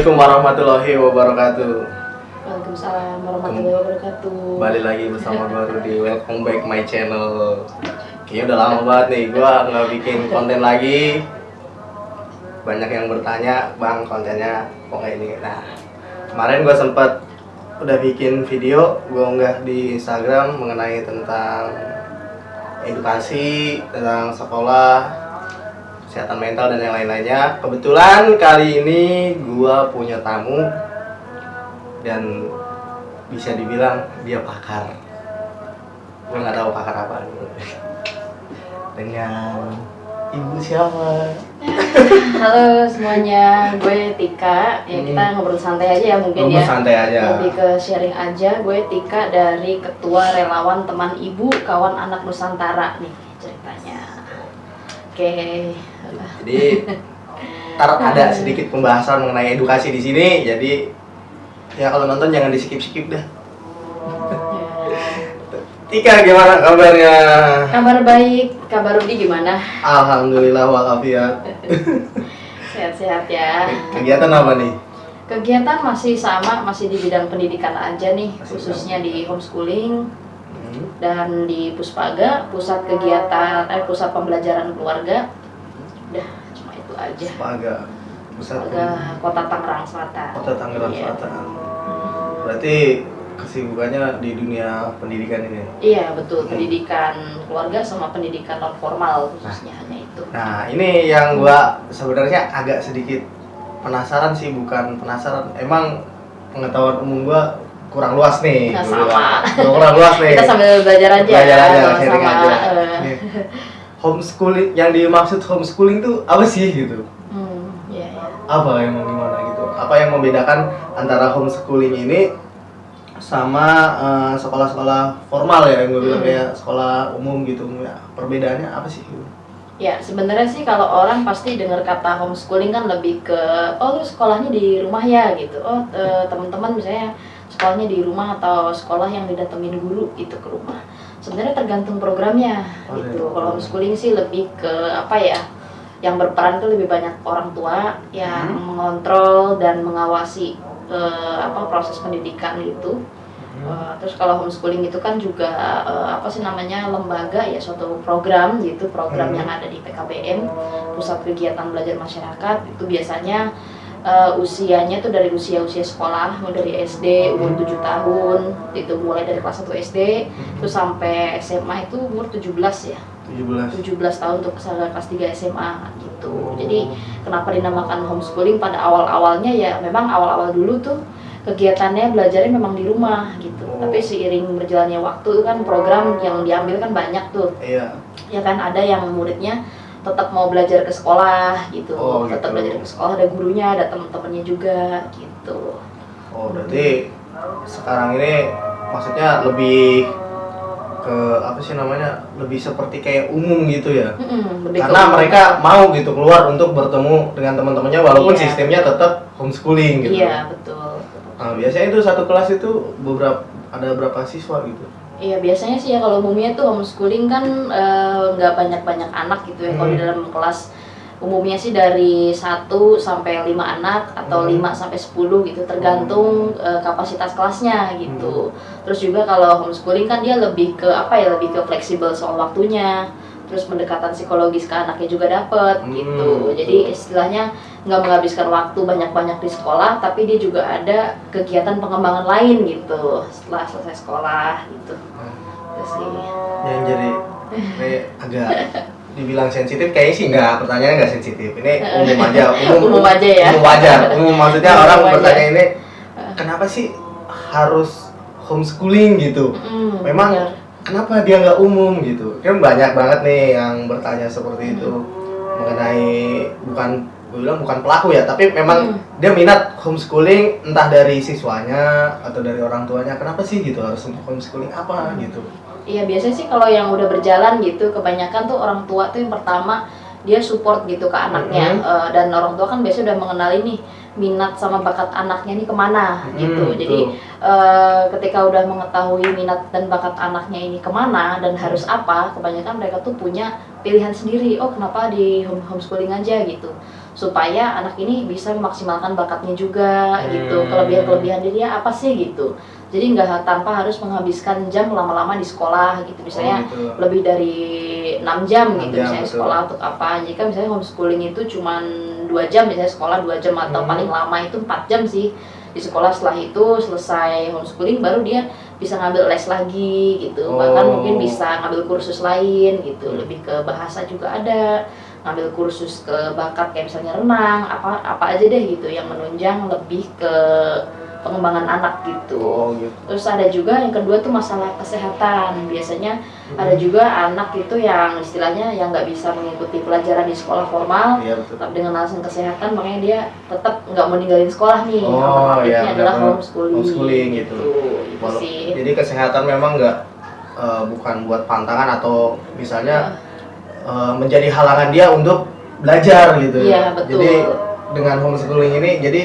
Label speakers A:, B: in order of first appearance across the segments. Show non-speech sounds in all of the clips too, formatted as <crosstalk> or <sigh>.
A: Assalamualaikum warahmatullahi wabarakatuh.
B: Waalaikumsalam warahmatullahi wabarakatuh.
A: Balik lagi bersama gue Rudy. Welcome back my channel. Kayaknya udah lama banget nih gue nggak bikin konten lagi. Banyak yang bertanya, bang kontennya kok kayak ini. Nah, kemarin gue sempet udah bikin video gue unggah di Instagram mengenai tentang edukasi, tentang sekolah, kesehatan mental dan yang lain-lainnya. Kebetulan kali ini gua punya tamu dan bisa dibilang dia pakar. Gue nggak tahu pakar apa. <laughs> Dengan ibu siapa?
B: Halo semuanya, gue Tika. Ya kita
A: Hmm.
B: ngobrol santai aja ya mungkin
A: Ngobrol
B: ya.
A: santai aja.
B: Lebih ke sharing aja. Gue Tika dari Ketua Relawan Teman Ibu Kawan Anak Nusantara nih. Oke.
A: Jadi ntar ada sedikit pembahasan mengenai edukasi di sini. Jadi ya kalau nonton jangan di skip skip dah.
B: Ya.
A: Tika gimana kabarnya?
B: Kabar baik, kabar Rudi gimana?
A: Alhamdulillah walafiat.
B: Sehat-sehat ya.
A: Kegiatan apa nih?
B: Kegiatan masih sama, masih di bidang pendidikan aja nih,
A: Masih
B: khususnya di homeschooling
A: Hmm.
B: dan di Puspaga, pusat kegiatan eh pusat pembelajaran keluarga. Udah cuma itu aja.
A: Spaga pusat
B: Puspaga Kota Tangerang Selatan.
A: kota Tangerang
B: Iya.
A: Selatan. Berarti kesibukannya di dunia pendidikan ini.
B: Iya, betul. Pendidikan keluarga sama pendidikan non formal khususnya hanya itu.
A: Nah ini yang gua sebenarnya agak sedikit penasaran sih, bukan penasaran. Emang pengetahuan umum gua kurang luas nih.
B: Nah, sama.
A: bilang. kurang luas nih.
B: Kita sambil belajar aja,
A: Belajar aja, sharing
B: sama-sama.
A: aja. Nih. Homeschooling yang dimaksud homeschooling tuh apa sih gitu?
B: hmm, iya, iya.
A: apa emang gimana gitu apa yang membedakan antara homeschooling ini sama eh, sekolah-sekolah formal ya yang gue bilang
B: Hmm.
A: kayak sekolah umum gitu ya perbedaannya apa sih
B: Ya, sebenarnya sih kalau orang pasti dengar kata homeschooling kan lebih ke oh lu sekolahnya di rumah ya gitu. Oh, eh, teman-teman misalnya sekolahnya di rumah atau sekolah yang didatengin guru gitu ke rumah. Sebenarnya tergantung programnya
A: Oh,
B: gitu.
A: iya.
B: Kalau homeschooling sih lebih ke apa ya? Yang berperan tuh lebih banyak orang tua yang
A: Hmm.
B: mengontrol dan mengawasi eh, apa proses pendidikan gitu. Uh, terus kalau homeschooling itu kan juga uh, apa sih namanya lembaga ya suatu program gitu program
A: Hmm.
B: yang ada di PKBM pusat kegiatan belajar masyarakat itu biasanya uh, usianya tuh dari usia-usia sekolah mulai dari SD umur 7 tahun itu mulai dari kelas 1 SD terus sampai SMA itu umur 17 ya
A: 17
B: 17 tahun untuk kelas kelas 3 SMA gitu. Jadi kenapa dinamakan homeschooling pada awal-awalnya ya memang awal-awal dulu tuh kegiatannya belajarnya memang di rumah gitu.
A: Oh.
B: Tapi seiring berjalannya waktu itu kan program yang diambil kan banyak tuh.
A: iya
B: Ya kan ada yang muridnya tetap mau belajar ke sekolah gitu.
A: Oh,
B: tetap
A: gitu.
B: belajar ke sekolah ada gurunya, ada teman-temannya juga gitu.
A: oh berarti sekarang ini maksudnya lebih ke apa sih namanya lebih seperti kayak umum gitu ya
B: lebih
A: karena mereka mau gitu keluar untuk bertemu dengan teman-temannya walaupun
B: Iya.
A: sistemnya tetap homeschooling gitu
B: Iya, betul.
A: Nah, biasanya itu satu kelas itu beberapa ada berapa siswa gitu?
B: Iya biasanya sih ya kalau umumnya tuh homeschooling kan eh, nggak banyak-banyak anak gitu ya. Kalau di
A: Hmm.
B: dalam kelas umumnya sih dari 1 sampai 5 anak atau
A: Hmm.
B: 5 sampai 10 gitu tergantung eh, kapasitas kelasnya gitu. Terus juga kalau homeschooling kan dia lebih ke apa ya lebih ke fleksibel soal waktunya. Terus pendekatan psikologis ke anaknya juga dapet
A: Hmm,
B: gitu.
A: betul.
B: Jadi istilahnya nggak menghabiskan waktu banyak-banyak di sekolah, tapi dia juga ada kegiatan pengembangan lain gitu setelah selesai sekolah gitu. Itu sih.
A: Yang jadi kayak agak dibilang sensitif kayaknya sih enggak, pertanyaannya enggak sensitif. Ini <laughs> umum aja, umum,
B: Umum aja ya.
A: Umum aja, umum maksudnya
B: Umum
A: orang
B: aja.
A: bertanya ini kenapa sih harus homeschooling gitu?
B: Mm,
A: Memang
B: benar.
A: Kenapa dia nggak umum gitu? Kan banyak banget nih yang bertanya seperti itu mengenai bukan gue bilang bukan pelaku ya, tapi memang
B: Hmm.
A: dia minat homeschooling entah dari siswanya atau dari orang tuanya. Kenapa sih gitu harus untuk homeschooling apa gitu?
B: Iya biasanya sih kalau yang udah berjalan gitu kebanyakan tuh orang tua tuh yang pertama dia support gitu ke anaknya
A: Mhm.
B: Eh, dan orang tua kan biasanya udah mengenali nih minat sama bakat anaknya nih ke mana
A: Hmm,
B: gitu. jadi eh, ketika udah mengetahui minat dan bakat anaknya ini ke mana dan harus apa kebanyakan mereka tuh punya pilihan sendiri. Oh kenapa di home homeschooling aja gitu. Supaya anak ini bisa memaksimalkan bakatnya juga gitu.
A: Hmm.
B: kelebihan-kelebihan dia apa sih gitu. Jadi nggak tanpa harus menghabiskan jam lama-lama di sekolah gitu. Misalnya
A: Oh, gitu.
B: lebih dari 6 jam
A: 6
B: gitu
A: jam,
B: misalnya
A: betul.
B: sekolah untuk apa. Jika misalnya homeschooling itu cuman dua jam misalnya sekolah dua jam atau
A: Hmm.
B: paling lama itu 4 jam sih. Di sekolah setelah itu selesai homeschooling baru dia bisa ngambil les lagi gitu. Bahkan
A: Oh.
B: mungkin bisa ngambil kursus lain gitu. Lebih ke bahasa juga ada. Ngambil kursus ke bakat kayak misalnya renang apa apa aja deh gitu yang menunjang lebih ke pengembangan anak gitu
A: Oh gitu.
B: Terus ada juga yang kedua tuh masalah kesehatan. Biasanya ada juga anak itu yang istilahnya yang nggak bisa mengikuti pelajaran di sekolah formal,
A: betul.
B: tetap dengan alasan kesehatan, makanya dia tetap nggak mau ninggalin sekolah nih.
A: Oh,
B: Alternatifnya
A: iya,
B: adalah
A: benar-benar
B: homeschooling.
A: homeschooling gitu.
B: Itu
A: Walau-
B: sih.
A: Jadi kesehatan memang nggak eh, bukan buat pantangan atau misalnya eh, menjadi halangan dia untuk belajar gitu.
B: Iya, betul.
A: Jadi dengan homeschooling ini jadi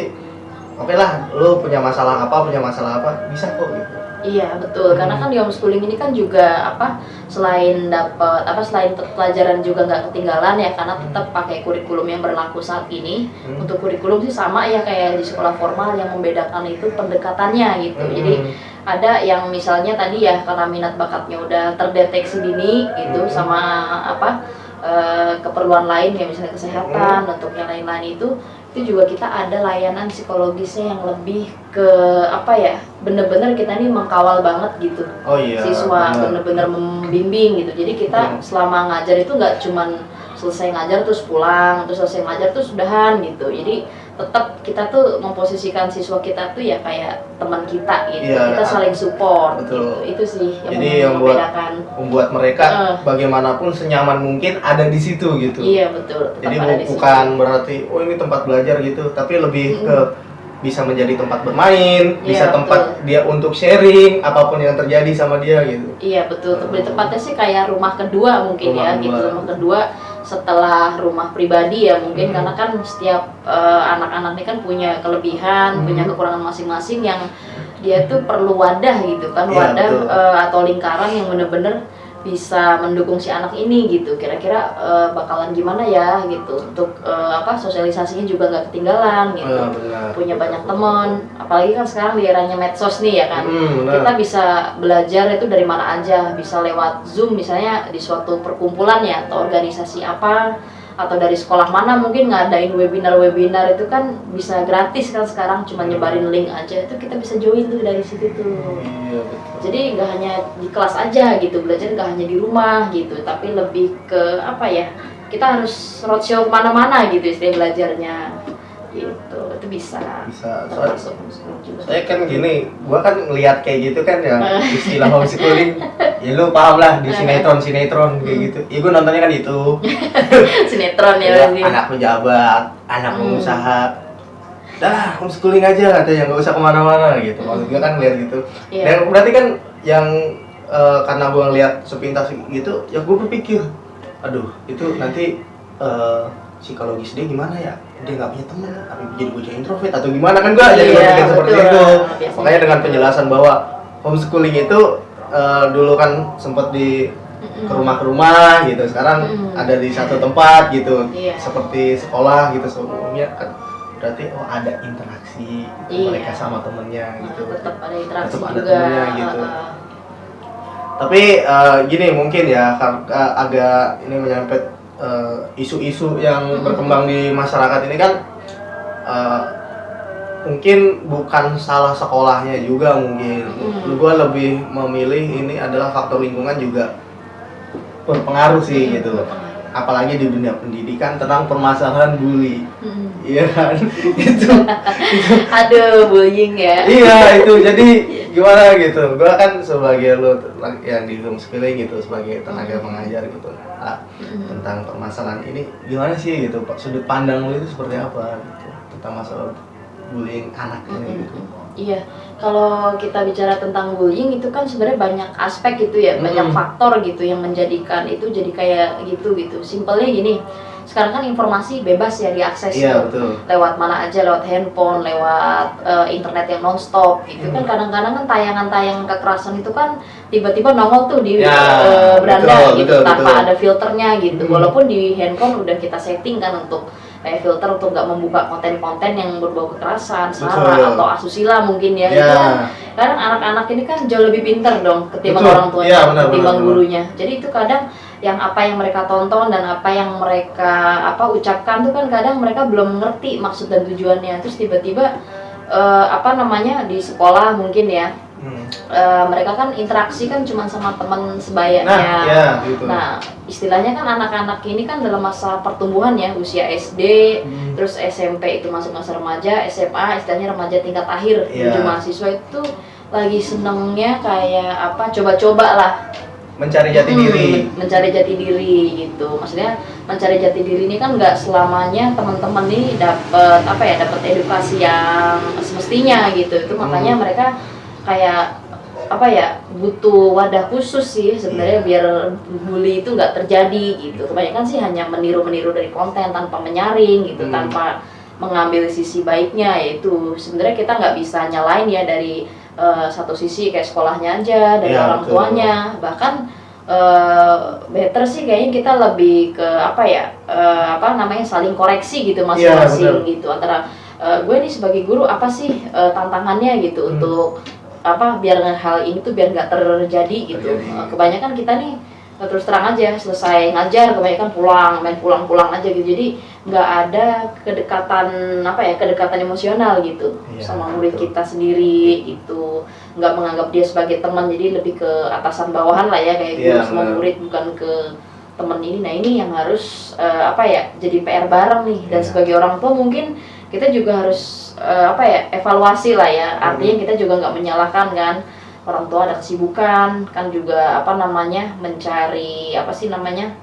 A: oke lah lu punya masalah apa punya masalah apa bisa kok gitu.
B: Iya betul, karena kan di homeschooling ini kan juga apa selain dapat apa selain pelajaran juga nggak ketinggalan ya karena tetap pakai kurikulum yang berlaku saat ini.
A: Hmm.
B: Untuk kurikulum sih sama ya kayak di sekolah formal yang membedakan itu pendekatannya gitu. Jadi
A: Hmm.
B: ada yang misalnya tadi ya karena minat bakatnya udah terdeteksi dini gitu
A: Hmm.
B: sama apa eh, keperluan lain ya misalnya kesehatan untuk yang lain-lain itu itu juga kita ada layanan psikologisnya yang lebih ke apa ya bener-bener kita ini mengkawal banget gitu
A: oh iya.
B: siswa bener-bener membimbing gitu jadi kita
A: Hmm.
B: selama ngajar itu nggak cuman selesai ngajar terus pulang terus selesai ngajar terus udahan gitu jadi tetap kita tuh memposisikan siswa kita tuh ya kayak teman kita gitu
A: Iya,
B: kita saling support
A: betul.
B: gitu itu sih yang
A: Jadi yang buat-
B: membedakan
A: membuat mereka
B: Eh.
A: bagaimanapun senyaman mungkin ada di situ gitu.
B: iya betul
A: Jadi bu-
B: di situ.
A: bukan berarti oh ini tempat belajar gitu, tapi lebih
B: Mm-mm.
A: ke bisa menjadi tempat bermain,
B: Iya,
A: bisa tempat dia untuk sharing apa pun yang terjadi sama dia gitu.
B: Iya betul, lebih tepatnya sih kayak rumah kedua mungkin
A: Rumah
B: ya gitu rumah kedua setelah rumah pribadi ya mungkin
A: Hmm.
B: karena kan setiap eh, anak-anak ini kan punya kelebihan,
A: Hmm.
B: punya kekurangan masing-masing yang dia tuh perlu wadah gitu kan
A: Iya,
B: wadah
A: betul.
B: eh, atau lingkaran yang bener-bener bisa mendukung si anak ini gitu. Kira-kira eh, bakalan gimana ya gitu. Untuk eh, apa sosialisasinya juga nggak ketinggalan gitu.
A: Ah, benar.
B: punya banyak teman. Apalagi kan sekarang di eranya medsos nih ya kan.
A: Hmm,
B: kita
A: benar.
B: bisa belajar itu dari mana aja. Bisa lewat zoom misalnya di suatu perkumpulan ya atau organisasi apa atau dari sekolah mana mungkin ngadain webinar-webinar itu kan bisa gratis kan sekarang cuma nyebarin link aja. Itu kita bisa join tuh dari situ tuh.
A: Iya, betul.
B: jadi nggak hanya di kelas aja gitu belajar nggak hanya di rumah gitu tapi lebih ke apa ya kita harus roadshow mana-mana gitu istilah belajarnya. Gitu itu bisa
A: Bisa. Soalnya saya kan gini, gua kan ngelihat kayak gitu kan ya
B: Eh.
A: istilah homeschooling. ya lu paham lah di sinetron sinetron kayak
B: Hmm.
A: gitu. Ya gua nontonnya kan itu. <laughs>
B: sinetron ya,
A: Ya, anak pejabat, anak
B: Hmm.
A: pengusaha. Dah, homeschooling aja katanya nggak usah ke mana-mana gitu. Maksud gue kan lihat gitu.
B: Iya.
A: Dan berarti kan yang eh, karena gue ngeliat sepintas gitu, ya gue berpikir, aduh itu nanti eh, psikologis dia gimana ya? Dia nggak punya teman, tapi jadi bocah introvert atau gimana kan gue jadi
B: Iya,
A: berpikir seperti
B: betul.
A: itu.
B: Biasanya
A: Makanya dengan penjelasan bahwa homeschooling itu eh, dulu kan sempat di ke rumah ke rumah gitu sekarang
B: Mm.
A: ada di satu tempat gitu
B: Iya.
A: seperti sekolah gitu sebelumnya kan berarti oh ada interaksi gitu,
B: Iya.
A: mereka sama temennya gitu
B: tetap ada interaksi
A: Tetap ada
B: juga
A: temennya gitu.
B: uh,
A: tapi eh, gini mungkin ya eh, agak eh, isu-isu yang
B: Mm.
A: berkembang di masyarakat ini kan eh, mungkin bukan salah sekolahnya juga mungkin
B: Mm.
A: gua lebih memilih ini adalah faktor lingkungan juga berpengaruh sih gitu apalagi di dunia pendidikan tentang permasalahan bully
B: mm.
A: Iya kan? <laughs> Itu
B: aduh bullying ya.
A: Iya itu. <laughs> Jadi gimana gitu? Gua kan sebagai lo yang di homeschooling gitu sebagai tenaga pengajar gitu ah,
B: Mm.
A: tentang permasalahan ini gimana sih gitu? Sudut pandang lo itu seperti apa gitu? Tentang masalah bullying anak ini gitu.
B: Iya, kalau kita bicara tentang bullying itu kan sebenarnya banyak aspek gitu ya, banyak faktor gitu yang menjadikan itu jadi kayak gitu gitu. Simpelnya gini, sekarang kan informasi bebas ya diakses
A: iya
B: tuh.
A: betul
B: lewat mana aja, lewat handphone, lewat eh, internet yang nonstop gitu kan.
A: Hmm.
B: Kadang-kadang kan tayangan-tayangan kekerasan itu kan tiba-tiba nongol tuh di
A: Ya,
B: eh, beranda
A: betul,
B: gitu
A: betul,
B: tanpa
A: betul.
B: ada filternya gitu.
A: Hmm.
B: Walaupun di handphone udah kita setting kan untuk kayak filter untuk nggak membuka konten-konten yang berbau kekerasan, sara atau asusila mungkin ya.
A: Ya.
B: Itu kan kadang anak-anak ini kan jauh lebih pinter dong ketimbang
A: Betul.
B: orang tuanya,
A: Iya, benar,
B: ketimbang
A: benar, benar.
B: gurunya. Jadi itu kadang yang apa yang mereka tonton dan apa yang mereka apa ucapkan tuh kan kadang mereka belum ngerti maksud dan tujuannya. Terus tiba-tiba eh, apa namanya di sekolah mungkin ya
A: Hmm.
B: eh, mereka kan interaksi kan cuma sama teman sebayanya.
A: Nah, ya gitu.
B: Nah, istilahnya kan anak-anak ini kan dalam masa pertumbuhan ya, usia SD,
A: Hmm.
B: terus SMP itu masuk masa remaja, SMA istilahnya remaja tingkat akhir
A: Iya.
B: menuju mahasiswa itu lagi senengnya kayak apa coba-coba lah
A: Mencari jati
B: Hmm,
A: diri.
B: mencari jati diri gitu maksudnya mencari jati diri ini kan nggak selamanya teman-teman ini dapat apa ya dapat edukasi yang semestinya gitu itu makanya
A: Hmm.
B: mereka kayak apa ya butuh wadah khusus sih sebenarnya
A: Iya.
B: biar bully itu nggak terjadi gitu kebanyakan sih hanya meniru-meniru dari konten tanpa menyaring gitu
A: Hmm.
B: tanpa mengambil sisi baiknya yaitu sebenarnya kita nggak bisa nyalain ya dari eh, satu sisi kayak sekolahnya aja dari
A: Iya,
B: orang
A: betul.
B: tuanya bahkan eh, better sih kayaknya kita lebih ke apa ya eh, apa namanya saling koreksi gitu masing-masing
A: benar.
B: gitu antara eh, gue nih sebagai guru apa sih eh, tantangannya gitu
A: Hmm.
B: untuk apa biar hal ini tuh biar nggak terjadi gitu kebanyakan kita nih terus terang aja selesai ngajar kebanyakan pulang main pulang-pulang aja gitu jadi nggak ada kedekatan apa ya kedekatan emosional gitu
A: Iya,
B: sama murid
A: betul.
B: kita sendiri gitu nggak menganggap dia sebagai teman jadi lebih ke atasan bawahan lah ya kayak guru
A: Iya,
B: sama
A: benar.
B: murid bukan ke teman ini nah ini yang harus eh, apa ya jadi PR bareng nih dan
A: Iya.
B: sebagai orang tua mungkin kita juga harus eh, apa ya evaluasi lah ya
A: Hmm.
B: artinya kita juga nggak menyalahkan kan orang tua ada kesibukan kan juga apa namanya mencari apa sih namanya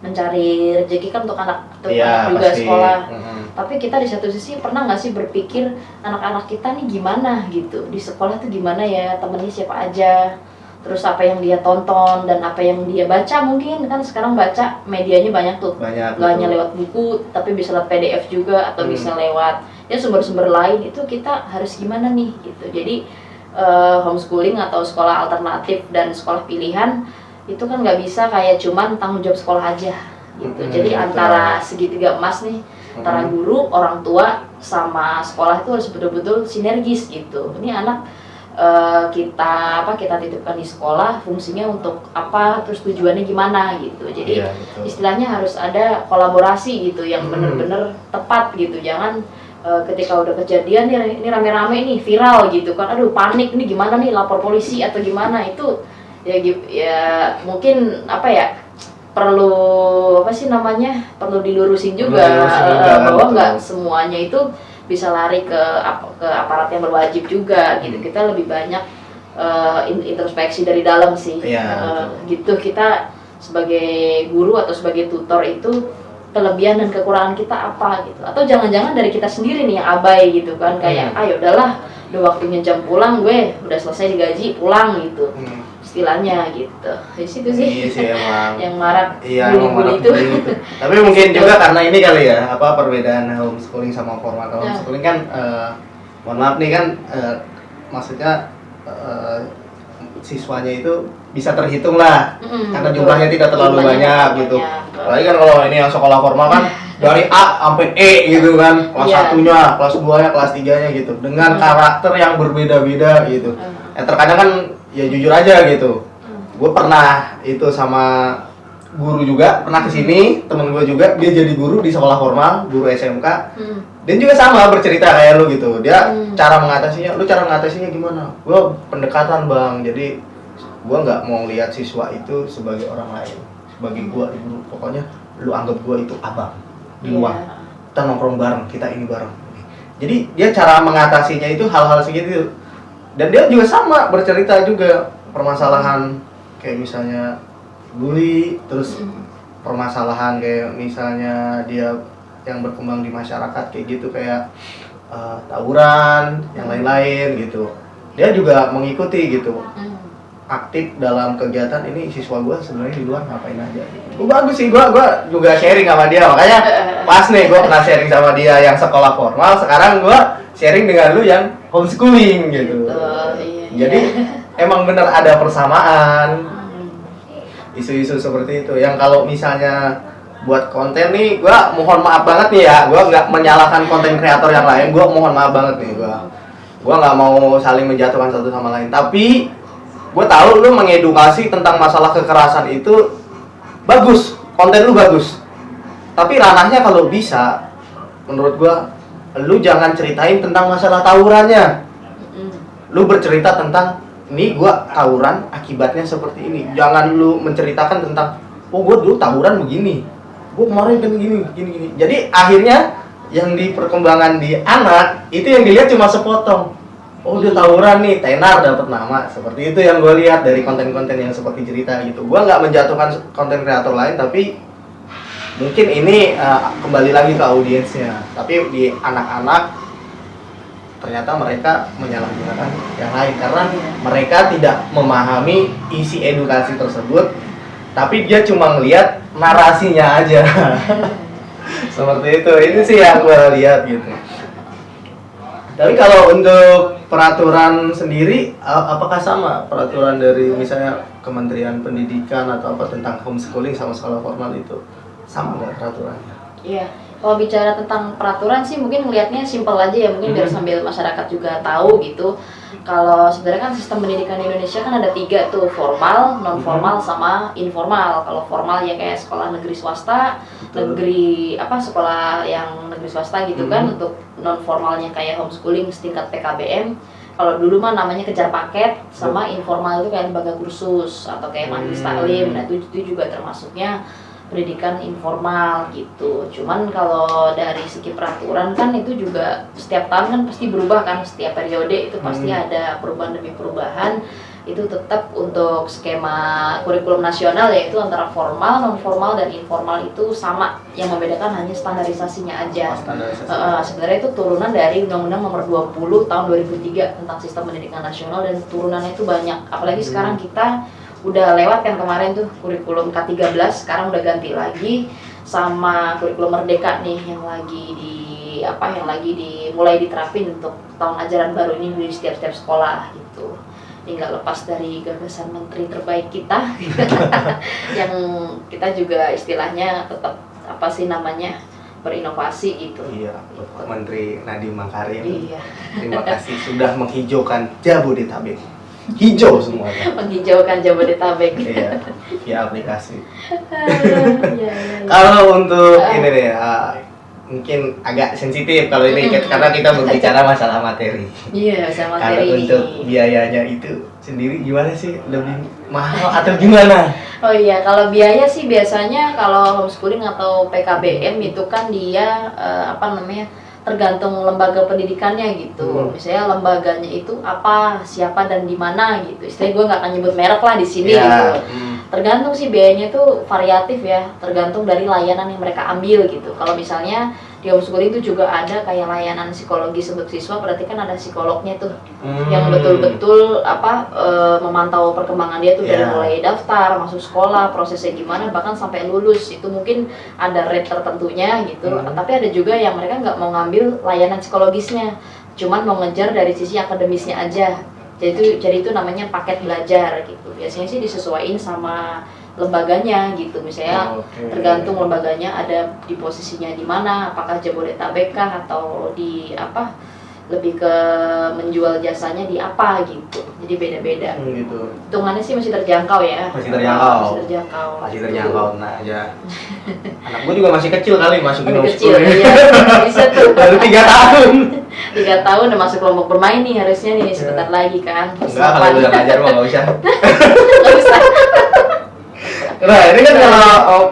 B: mencari rezeki kan untuk anak untuk anak juga
A: pasti.
B: sekolah
A: Hmm.
B: tapi kita di satu sisi pernah nggak sih berpikir anak-anak kita nih gimana gitu di sekolah tuh gimana ya temennya siapa aja terus apa yang dia tonton dan apa yang dia baca mungkin kan sekarang baca medianya banyak tuh
A: Banyak.
B: nggak hanya lewat buku tapi bisa lewat PDF juga atau
A: Hmm.
B: bisa lewat ya sumber-sumber lain itu kita harus gimana nih gitu jadi eh, homeschooling atau sekolah alternatif dan sekolah pilihan itu kan nggak bisa kayak cuman tanggung jawab sekolah aja gitu
A: Hmm,
B: jadi
A: betul.
B: antara segitiga emas nih antara
A: Hmm.
B: guru orang tua sama sekolah itu harus betul-betul sinergis gitu ini anak eh, kita apa kita titipkan di sekolah fungsinya untuk apa terus tujuannya gimana gitu jadi
A: Iya, betul.
B: istilahnya harus ada kolaborasi gitu yang
A: Hmm.
B: bener-bener tepat gitu jangan eh, ketika udah kejadian nih ini rame-rame nih viral gitu kan. Aduh panik nih gimana nih lapor polisi atau gimana? Itu ya ya mungkin apa ya perlu apa sih namanya perlu dilurusin juga,
A: Perlu dilurusin juga,
B: eh, bahwa
A: betul.
B: nggak semuanya itu bisa lari ke ke aparat yang berwajib juga gitu.
A: Hmm.
B: kita lebih banyak in- introspeksi dari dalam sih.
A: Iya,
B: Eh, gitu. Kita sebagai guru atau sebagai tutor itu kelebihan dan kekurangan kita apa gitu atau jangan-jangan dari kita sendiri nih yang abai gitu kan kayak
A: Hmm.
B: ayo udahlah udah waktunya jam pulang gue udah selesai digaji pulang gitu
A: Hmm.
B: istilahnya gitu di situ sih
A: Iya sih emang. <laughs>
B: yang marak
A: Iya, marak
B: itu
A: itu. Tapi mungkin juga karena ini kali ya, apa perbedaan homeschooling sama formal.
B: Ya.
A: homeschooling kan, eh, mohon maaf nih kan, eh, maksudnya eh, siswanya itu bisa terhitung lah,
B: Mm-mm,
A: karena
B: betul.
A: jumlahnya tidak terlalu
B: Jumlahnya
A: banyak
B: nggak
A: gitu. Apalagi kan kalau ini yang sekolah formal kan <laughs> dari A sampai E gitu kan, kelas
B: Iya.
A: satunya, kelas 2 nya, kelas 3 nya gitu, dengan
B: Hmm.
A: karakter yang berbeda-beda gitu.
B: Hmm.
A: Ya terkadang kan ya jujur aja gitu,
B: Hmm.
A: gue pernah itu sama guru juga pernah ke sini temen gue juga dia jadi guru di sekolah formal guru SMK
B: Hmm.
A: dan juga sama bercerita kayak lu gitu dia
B: Hmm.
A: cara mengatasinya lu cara mengatasinya gimana gue pendekatan bang jadi gue nggak mau lihat siswa itu sebagai orang lain sebagai gue guru pokoknya lu anggap gue itu abang di luar.
B: Iya.
A: kita nongkrong bareng kita ini bareng. Jadi dia cara mengatasinya itu hal-hal segitu dan dia juga sama bercerita juga permasalahan kayak misalnya bully terus
B: Hmm.
A: permasalahan kayak misalnya dia yang berkembang di masyarakat kayak gitu kayak eh, tawuran yang lain-lain gitu. Dia juga mengikuti gitu.
B: Hmm.
A: Aktif dalam kegiatan ini siswa gua sebenarnya di luar ngapain aja gitu. Gua bagus sih gua gua juga sharing sama dia makanya <laughs> pas nih gua pernah sharing sama dia yang sekolah formal sekarang gua sharing dengan lu yang homeschooling gitu
B: Betul, iya,
A: jadi
B: iya.
A: emang bener ada persamaan
B: Hmm.
A: isu-isu seperti itu yang kalau misalnya buat konten nih gua mohon maaf banget nih ya gua nggak menyalahkan konten kreator yang lain gua mohon maaf banget nih gua gua nggak mau saling menjatuhkan satu sama lain tapi gua tahu lu mengedukasi tentang masalah kekerasan itu bagus konten lu bagus. Tapi ranahnya kalau bisa menurut gua lu jangan ceritain tentang masalah tawurannya. Lu bercerita tentang ini gua tawuran akibatnya seperti ini. Jangan lu menceritakan tentang oh gua dulu tawuran begini. Gua kemarin kan gini gini gini. Jadi akhirnya yang di perkembangan di anak itu yang dilihat cuma sepotong oh dia tawuran nih tenar dapat nama. Seperti itu yang gue lihat dari konten-konten yang seperti cerita gitu. Gua nggak menjatuhkan konten kreator lain tapi mungkin ini eh, kembali lagi ke audiensnya. Tapi di anak-anak ternyata mereka menyalahgunakan yang lain. Karena mereka tidak memahami isi edukasi tersebut tapi dia cuma ngelihat narasinya aja. <laughs> Seperti itu. Ini sih yang gue lihat gitu. Tapi kalau untuk peraturan sendiri apakah sama peraturan dari misalnya Kementerian Pendidikan atau apa tentang homeschooling sama sekolah formal itu? Sama nggak peraturannya?
B: Iya, kalau bicara tentang peraturan sih mungkin ngelihatnya simpel aja ya, mungkin biar
A: Mhm.
B: sambil masyarakat juga tahu gitu. Kalau sebenarnya kan sistem pendidikan di Indonesia kan ada tiga tuh, formal, non formal, sama informal. Kalau formal ya kayak sekolah negeri swasta,
A: Betul.
B: negeri apa sekolah yang negeri swasta gitu kan.
A: Mhm.
B: Untuk non formalnya kayak homeschooling setingkat PKBM. Kalau dulu mah namanya kejar paket, sama informal itu kayak lembaga kursus atau kayak majelis
A: Hmm.
B: taklim. Nah itu, itu juga termasuknya pendidikan informal gitu. Cuman kalau dari segi peraturan kan itu juga setiap tahun kan pasti berubah kan, setiap periode itu pasti
A: Hmm.
B: ada perubahan demi perubahan. Itu tetap untuk skema kurikulum nasional yaitu antara formal, non formal dan informal itu sama. Yang membedakan hanya standarisasinya aja.
A: standarisasi
B: Eh, sebenarnya itu turunan dari Undang-Undang Nomor 20 Tahun 2003 tentang Sistem Pendidikan Nasional dan turunannya itu banyak. Apalagi
A: Hmm.
B: sekarang kita udah lewat kan kemarin tuh kurikulum K13, sekarang udah ganti lagi sama kurikulum Merdeka nih yang lagi di apa yang lagi dimulai diterapin untuk tahun ajaran baru ini di setiap-setiap sekolah gitu. Tinggal lepas dari gagasan menteri terbaik kita <laughs> yang kita juga istilahnya tetap apa sih namanya berinovasi gitu.
A: Iya, Menteri Nadiem Makarim.
B: Iya,
A: Terima kasih sudah menghijaukan Jabodetabek. Hijau semuanya.
B: menghijaukan Jabodetabek.
A: iya, via aplikasi.
B: Iya, iya, iya.
A: Kalau untuk
B: Ah.
A: ini deh, ah, mungkin agak sensitif kalau ini
B: Mm-mm.
A: karena kita berbicara masalah materi.
B: Iya, sama
A: Kalau
B: materi
A: untuk
B: ini.
A: biayanya itu sendiri gimana sih? Lebih mahal atau gimana?
B: Oh iya, kalau biaya sih biasanya kalau homeschooling atau PKBM itu kan dia eh, apa namanya tergantung lembaga pendidikannya gitu.
A: Hmm.
B: Misalnya lembaganya itu apa, siapa dan di mana gitu. Istilahnya gue nggak akan nyebut merek lah di sini
A: Ya,
B: gitu.
A: hmm.
B: Tergantung sih biayanya itu variatif ya, tergantung dari layanan yang mereka ambil gitu. Kalau misalnya di homeschooling itu juga ada kayak layanan psikologi untuk siswa, berarti kan ada psikolognya tuh yang
A: Hmm.
B: betul-betul apa eh, memantau perkembangan dia tuh dari
A: Ya.
B: mulai daftar, masuk sekolah, prosesnya gimana, bahkan sampai lulus itu mungkin ada rate tertentunya gitu.
A: Hmm.
B: Tapi ada juga yang mereka nggak mau ngambil layanan psikologisnya, cuman mau ngejar dari sisi akademisnya aja. Jadi itu jadi itu namanya paket belajar gitu. Biasanya sih disesuaikan sama lembaganya gitu. Misalnya
A: Oke.
B: tergantung lembaganya ada di posisinya di mana apakah Jabodetabek kah atau di apa lebih ke menjual jasanya di apa gitu jadi beda-beda
A: Hmm, gitu.
B: hitungannya sih masih terjangkau ya
A: Masih terjangkau.
B: masih terjangkau
A: Masih terjangkau nah aja. <laughs> Anak gue juga masih kecil kali masukin
B: Masih kecil
A: homeschooling.
B: iya bisa tuh <laughs>
A: Baru tiga tahun. <laughs>
B: tiga tahun udah masuk kelompok bermain nih harusnya nih sebentar lagi kan
A: Enggak, kalau udah ngajar mah nggak usah.
B: Nggak usah
A: Nah, ini kan kalau oh,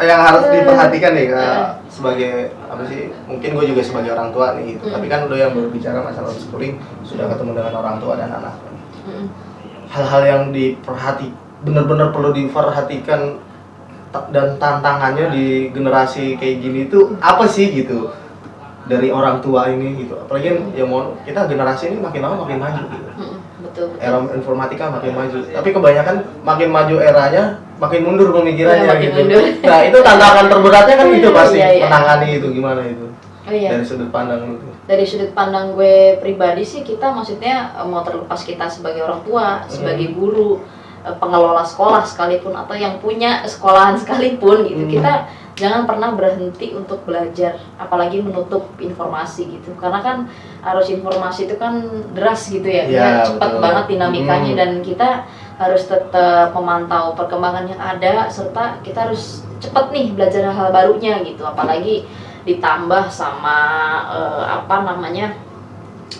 A: yang harus diperhatikan nih
B: Eh.
A: sebagai apa sih? Mungkin gue juga sebagai orang tua nih gitu.
B: Mm.
A: Tapi kan lo yang berbicara masalah homeschooling sudah ketemu dengan orang tua dan anak.
B: Mm-mm.
A: Hal-hal yang diperhati benar-benar perlu diperhatikan dan tantangannya di generasi kayak gini itu apa sih gitu dari orang tua ini gitu apalagi kan ya mau kita generasi ini makin lama makin maju gitu
B: Mm-mm. Betul betul
A: era informatika makin maju tapi kebanyakan makin maju eranya makin mundur pemikirannya
B: Iya, makin
A: gitu
B: mundur.
A: nah itu tantangan terberatnya kan <laughs> itu pasti
B: Iya, iya.
A: menangani itu gimana itu
B: oh iya
A: dari sudut pandang itu
B: dari sudut pandang gue pribadi sih kita maksudnya eh, mau terlepas kita sebagai orang tua, sebagai
A: Hmm.
B: guru, eh, pengelola sekolah sekalipun atau yang punya sekolahan sekalipun gitu.
A: Hmm.
B: Kita jangan pernah berhenti untuk belajar apalagi menutup informasi gitu karena kan arus informasi itu kan deras gitu ya, ya cepat
A: betul.
B: banget dinamikanya
A: Hmm.
B: dan kita harus tetap memantau perkembangan yang ada serta kita harus cepat nih belajar hal barunya gitu apalagi ditambah sama eh, apa namanya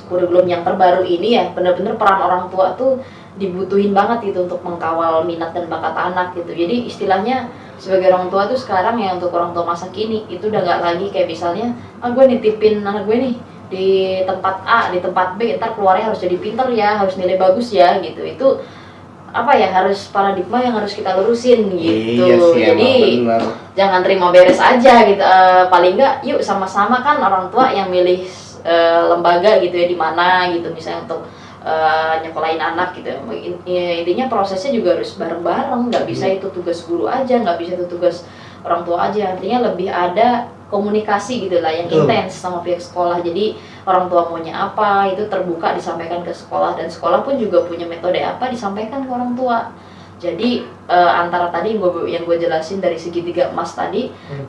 B: kurikulum yang terbaru ini ya benar-benar peran orang tua tuh dibutuhin banget gitu untuk mengkawal minat dan bakat anak gitu jadi istilahnya sebagai orang tua tuh sekarang ya untuk orang tua masa kini itu udah nggak lagi kayak misalnya ah gue nitipin anak gue nih di tempat A di tempat B ntar keluarnya harus jadi pinter ya harus nilai bagus ya gitu. Itu apa ya harus paradigma yang harus kita lurusin gitu.
A: Iya sih
B: jadi
A: emang
B: jangan terima beres aja gitu. Eh, paling nggak yuk sama-sama kan orang tua yang milih eh, lembaga gitu ya di mana gitu. Misalnya untuk eh, nyekolahin anak gitu. Ya, intinya prosesnya juga harus bareng-bareng. Nggak bisa itu tugas guru aja nggak bisa itu tugas orang tua aja. Artinya lebih ada komunikasi gitu lah yang intens sama pihak sekolah. Jadi orang tua maunya apa itu terbuka disampaikan ke sekolah. Dan sekolah pun juga punya metode apa disampaikan ke orang tua. Jadi eh, antara tadi yang gue yang gue jelasin dari segitiga emas tadi
A: Hmm.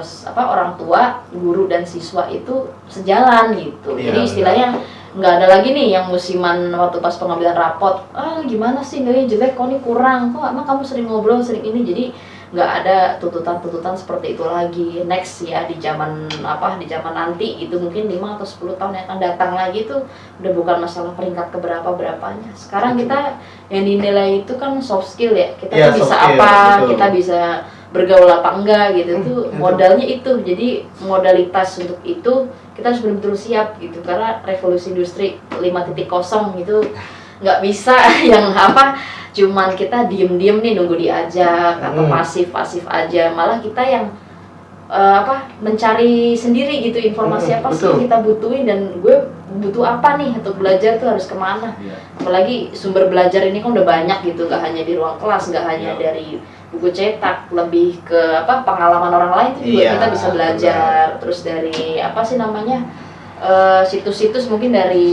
B: se- apa orang tua guru dan siswa itu sejalan gitu.
A: Iya,
B: jadi istilahnya nggak ada lagi nih yang musiman waktu pas pengambilan rapot. Ah gimana sih? Nilainya jelek kok ini kurang. Kok emang kamu sering ngobrol sering ini? Jadi nggak ada tuntutan-tuntutan seperti itu lagi. Next ya di zaman apa di zaman nanti itu mungkin 5 atau 10 tahun yang akan datang lagi itu udah bukan masalah peringkat keberapa berapanya sekarang
A: Betul.
B: kita yang dinilai itu kan soft skill ya. Kita tuh bisa
A: skill,
B: apa?
A: betul.
B: kita bisa bergaul apa enggak gitu.
A: Hmm,
B: tuh
A: betul.
B: modalnya itu. Jadi modalitas untuk itu kita harus benar-benar siap gitu karena revolusi industri 5.0 gitu nggak bisa <laughs> yang apa cuman kita diem-diem nih nunggu diajak atau
A: Hmm.
B: pasif-pasif aja malah kita yang eh, apa mencari sendiri gitu informasi
A: Hmm,
B: apa sih yang kita butuhin dan gue butuh apa nih untuk belajar tuh harus ke mana
A: Iya.
B: apalagi sumber belajar ini kan udah banyak gitu nggak hanya di ruang kelas nggak hanya
A: Iya.
B: dari buku cetak lebih ke apa pengalaman orang lain itu juga
A: Iya,
B: kita bisa belajar. Terus dari apa sih namanya eh, situs-situs mungkin dari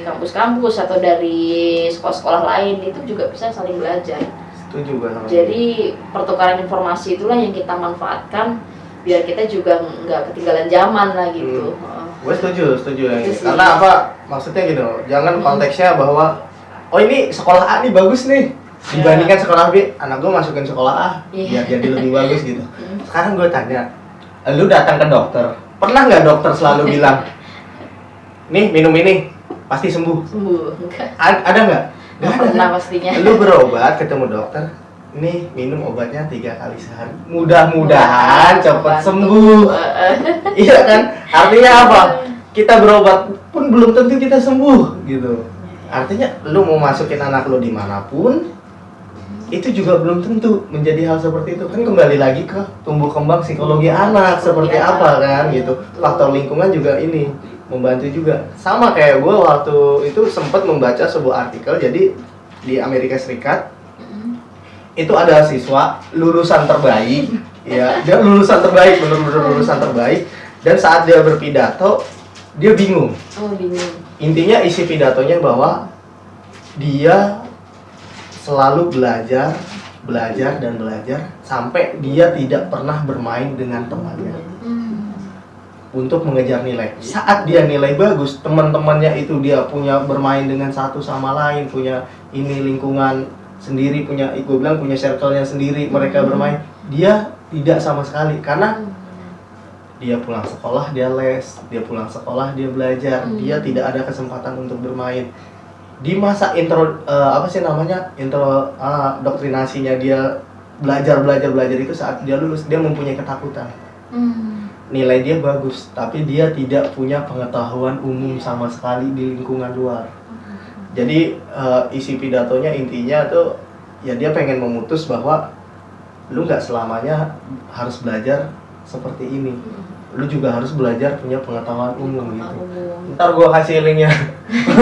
B: kampus-kampus atau dari sekolah-sekolah lain itu juga bisa saling belajar.
A: Setuju sama
B: jadi pertukaran informasi itulah yang kita manfaatkan biar kita juga nggak ketinggalan zaman lah gitu.
A: Gue setuju setuju
B: sih.
A: karena apa? Maksudnya gitu jangan
B: Hmm.
A: konteksnya bahwa oh ini sekolah A nih bagus nih dibandingkan sekolah B anak gue masukin sekolah A
B: Iya.
A: biar jadi lebih bagus gitu. <laughs> Sekarang gue tanya lu datang ke dokter? Pernah nggak dokter selalu <laughs> bilang nih minum ini pasti sembuh?
B: Sembuh enggak.
A: A- ada nggak?
B: Nggak
A: ada.
B: pernah pastinya.
A: Lu <laughs> berobat ketemu dokter nih minum obatnya tiga kali sehari. Mudah-mudahan cepat sembuh. Iya kan? Artinya apa? Kita berobat pun belum tentu kita sembuh gitu. Artinya lu mau masukin anak lu di mana pun itu juga belum tentu menjadi hal seperti itu. Kan kembali lagi ke tumbuh kembang psikologi anak seperti
B: Psikologi
A: apa kan gitu. Faktor lingkungan juga ini membantu juga. Sama kayak gue waktu itu sempat membaca sebuah artikel jadi di Amerika Serikat
B: Mm.
A: itu ada siswa lulusan terbaik ya dia lulusan terbaik benar-benar lulusan terbaik dan saat dia berpidato dia bingung.
B: Oh bingung.
A: Intinya isi pidatonya bahwa dia selalu belajar belajar dan belajar sampai dia tidak pernah bermain dengan temannya
B: Hmm.
A: untuk mengejar nilai saat dia nilai bagus teman-temannya itu dia punya bermain dengan satu sama lain punya ini lingkungan sendiri punya gue bilang punya circle-nya sendiri mereka
B: Hmm.
A: bermain dia tidak sama sekali karena
B: Hmm.
A: dia pulang sekolah dia les dia pulang sekolah dia belajar
B: Hmm.
A: dia tidak ada kesempatan untuk bermain di masa intro eh, apa sih namanya intro ah, doktrinasinya dia belajar belajar belajar itu saat dia lulus dia mempunyai ketakutan.
B: Hmm.
A: nilai dia bagus tapi dia tidak punya pengetahuan umum sama sekali di lingkungan luar. Jadi eh, isi pidatonya intinya tuh ya dia pengen memutus bahwa lu nggak selamanya harus belajar seperti ini lu juga harus belajar punya pengetahuan umum gitu
B: Umum.
A: ntar gua kasih linknya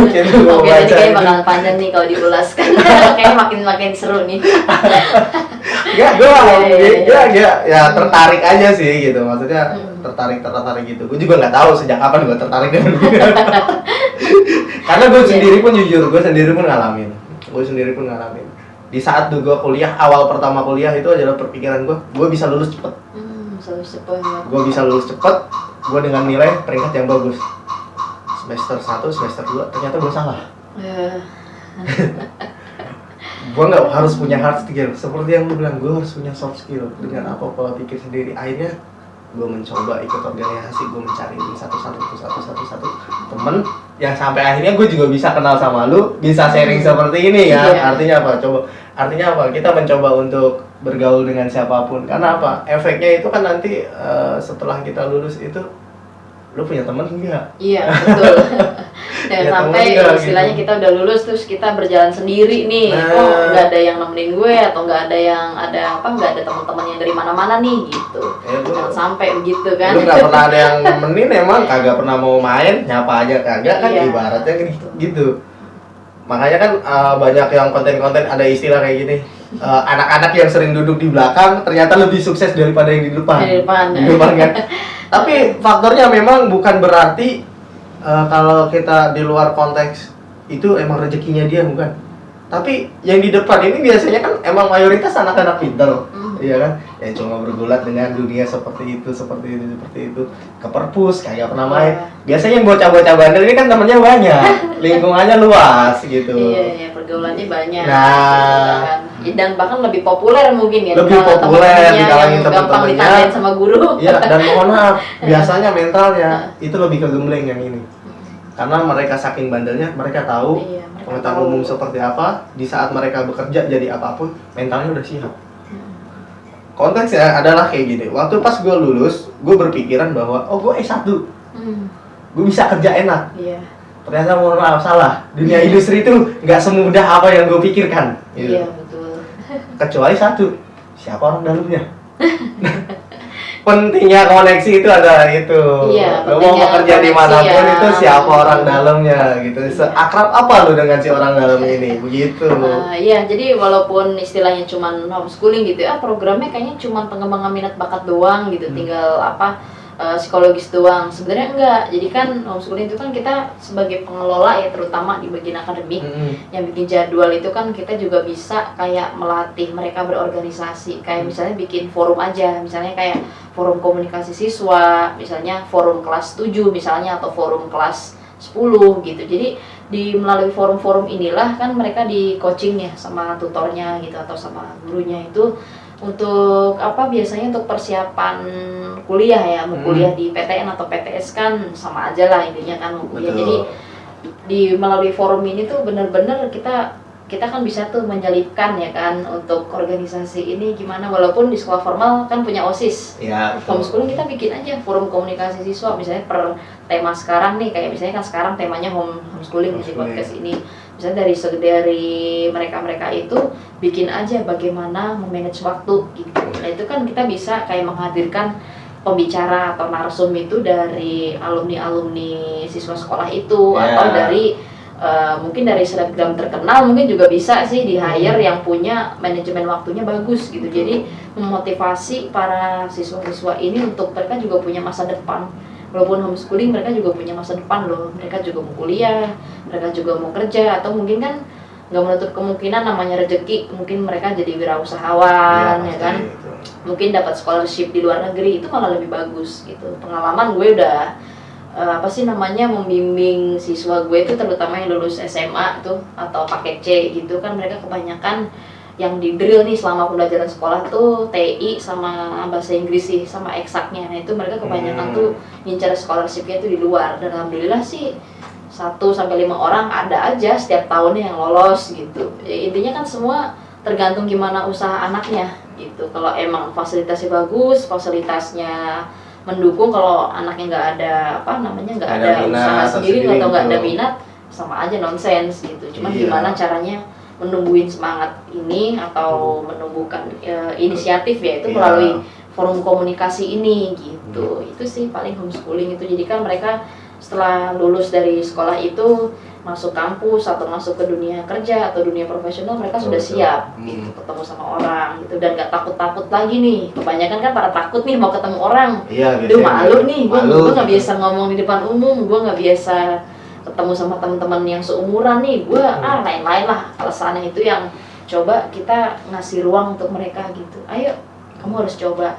A: gitu <laughs> gua
B: Oke,
A: baca
B: tadi kayak
A: itu.
B: bakal panjang nih kalau diulaskan. <laughs> Kayaknya makin makin seru nih. <laughs>
A: Enggak, gua
B: iya, iya.
A: ya, ya, ya tertarik aja sih gitu maksudnya
B: Hmm.
A: tertarik tertarik gitu gue juga nggak tahu sejak kapan gue tertarik dengan karena gue
B: Iya.
A: sendiri pun jujur gue sendiri pun ngalamin gue sendiri pun ngalamin di saat tuh gue kuliah awal pertama kuliah itu adalah perpikiran gue gue bisa lulus cepet
B: Hmm. Ya.
A: gue bisa lulus cepet gue dengan nilai peringkat yang bagus. Semester 1, semester 2 ternyata gue salah. <laughs>
B: Ya,
A: gue nggak harus punya hard skill. Seperti yang lu bilang gue harus punya soft skill. Dengan apa pola pikir sendiri. Akhirnya gue mencoba ikut organisasi gue mencari ini satu satu satu satu satu satu temen yang sampai akhirnya gue juga bisa kenal sama lu bisa sharing seperti ini ya artinya apa? Coba artinya apa kita mencoba untuk bergaul dengan siapa pun karena apa efeknya itu kan nanti eh, setelah kita lulus itu lu punya temen enggak
B: Iya betul. <laughs> Dan
A: Ya,
B: sampai
A: enggak,
B: istilahnya
A: gitu.
B: kita udah lulus terus kita berjalan sendiri nih.
A: Nah.
B: Oh nggak ada yang nemenin gue atau nggak ada yang ada apa nggak ada teman-teman yang dari mana-mana nih gitu.
A: Ya,
B: Jangan sampai begitu kan.
A: lu nggak pernah ada yang nemenin emang kagak pernah mau main nyapa aja kagak kan
B: Iya.
A: ibaratnya gitu, gitu makanya kan uh, banyak yang konten-konten ada istilah kayak gini. Uh, anak-anak yang sering duduk di belakang ternyata lebih sukses daripada yang di depan.
B: Di depan.
A: Di depan kan? <laughs> Tapi faktornya memang bukan berarti uh, kalau kita di luar konteks itu emang rezekinya dia bukan. Tapi yang di depan ini biasanya kan emang mayoritas anak-anak pintar.
B: Hmm.
A: Iya kan ya cuma bergulat dengan dunia seperti itu seperti itu seperti itu ke perpus kagak pernah main
B: Iya.
A: biasanya yang bocah-bocah bandel ini kan temennya banyak <laughs> lingkungannya luas gitu
B: Iya, iya, pergaulannya banyak.
A: Nah.
B: gitu kan. Dan bahkan lebih populer mungkin ya.
A: Lebih populer di kalangan
B: gampang
A: teman-temannya.
B: sama guru.
A: Iya, dan <laughs> mohon maaf, biasanya mentalnya itu lebih ke gembleng yang ini. Karena mereka saking bandelnya, mereka tahu
B: Iya, mereka
A: pengetahuan
B: tahu.
A: umum seperti apa, di saat mereka bekerja jadi apa pun, mentalnya udah siap. Konteksnya adalah kayak gini, waktu pas gue lulus, gue berpikiran bahwa, oh gue S1,
B: Hmm,
A: gue bisa kerja enak.
B: Iya.
A: Ternyata mohon maaf, salah. Dunia industri itu nggak semudah apa yang gue pikirkan. gitu.
B: Iya, betul.
A: Kecuali satu, siapa orang dalamnya? <laughs> pentingnya koneksi itu adalah itu.
B: Iya,
A: Lo mau bekerja
B: koneksi
A: di mana pun
B: ya.
A: itu siapa orang dalamnya gitu. Seakrab apa lu dengan si orang dalam ini? Begitu.
B: Uh, iya, jadi walaupun istilahnya cuman homeschooling gitu ya, programnya kayaknya cuman pengembangan minat bakat doang gitu,
A: Hmm.
B: tinggal apa uh, psikologis doang. Sebenarnya enggak. Jadi kan homeschooling itu kan kita sebagai pengelola ya, terutama di bagian akademik,
A: Mm-mm.
B: yang bikin jadwal itu kan kita juga bisa kayak melatih mereka berorganisasi. Kayak misalnya bikin forum aja, misalnya kayak forum komunikasi siswa, misalnya forum kelas 7 misalnya atau forum kelas 10 gitu. Jadi di melalui forum-forum inilah kan mereka di coaching ya sama tutornya gitu atau sama gurunya itu untuk apa biasanya untuk persiapan kuliah ya mau
A: Hmm.
B: kuliah di PTN atau PTS kan sama aja lah intinya kan mau kuliah
A: Betul.
B: jadi di melalui forum ini tuh bener-bener kita kita kan bisa tuh menyelipkan ya kan untuk organisasi ini gimana walaupun di sekolah formal kan punya osis
A: Ya,
B: homeschooling kita bikin aja forum komunikasi siswa misalnya per tema sekarang nih kayak misalnya kan sekarang temanya home homeschooling di
A: Homeschooling.
B: podcast ini misalnya dari dari mereka-mereka itu bikin aja bagaimana memanage waktu gitu. Nah itu kan kita bisa kayak menghadirkan pembicara atau narsum itu dari alumni alumni siswa sekolah itu
A: Ya.
B: atau dari eh, mungkin dari selebgram terkenal mungkin juga bisa sih di hire yang punya manajemen waktunya bagus gitu. Jadi memotivasi para siswa-siswa ini untuk mereka juga punya masa depan walaupun homeschooling mereka juga punya masa depan loh. Mereka juga mau kuliah mereka juga mau kerja atau mungkin kan nggak menutup kemungkinan namanya rezeki mungkin mereka jadi wirausahawan ya
A: pasti
B: kan
A: itu.
B: mungkin dapat scholarship di luar negeri itu malah lebih bagus gitu. Pengalaman gue udah eh, apa sih namanya membimbing siswa gue itu terutama yang lulus SMA tuh atau paket C gitu kan mereka kebanyakan yang di drill nih selama pembelajaran sekolah tuh TI sama bahasa Inggris sih sama eksaknya nah itu mereka kebanyakan
A: Hmm.
B: tuh ngincar scholarshipnya tuh di luar dan alhamdulillah sih satu sampai lima orang ada aja setiap tahunnya yang lolos gitu ya, intinya kan semua tergantung gimana usaha anaknya gitu kalau emang fasilitasnya bagus fasilitasnya mendukung kalau anaknya nggak ada apa namanya nggak ada,
A: ada minat
B: usaha sendiri atau nggak ada
A: gitu.
B: minat sama aja nonsens gitu cuman
A: Iya.
B: gimana caranya menumbuhin semangat ini atau menumbuhkan eh, inisiatif ya itu
A: Iya.
B: melalui forum komunikasi ini gitu. Itu sih paling homeschooling itu. Jadi kan mereka setelah lulus dari sekolah itu masuk kampus atau masuk ke dunia kerja atau dunia profesional mereka
A: Betul,
B: sudah
A: betul.
B: siap
A: Hmm.
B: gitu ketemu sama orang gitu. Dan gak takut-takut lagi nih. Kebanyakan kan pada takut nih mau ketemu orang.
A: Iya,
B: Duh malu nih, gue gue nggak biasa ngomong di depan umum, gue nggak biasa ketemu sama teman-teman yang seumuran nih, gue
A: Hmm.
B: ah lain-lain lah. Alasannya itu yang coba kita ngasih ruang untuk mereka gitu. Ayo, kamu harus coba.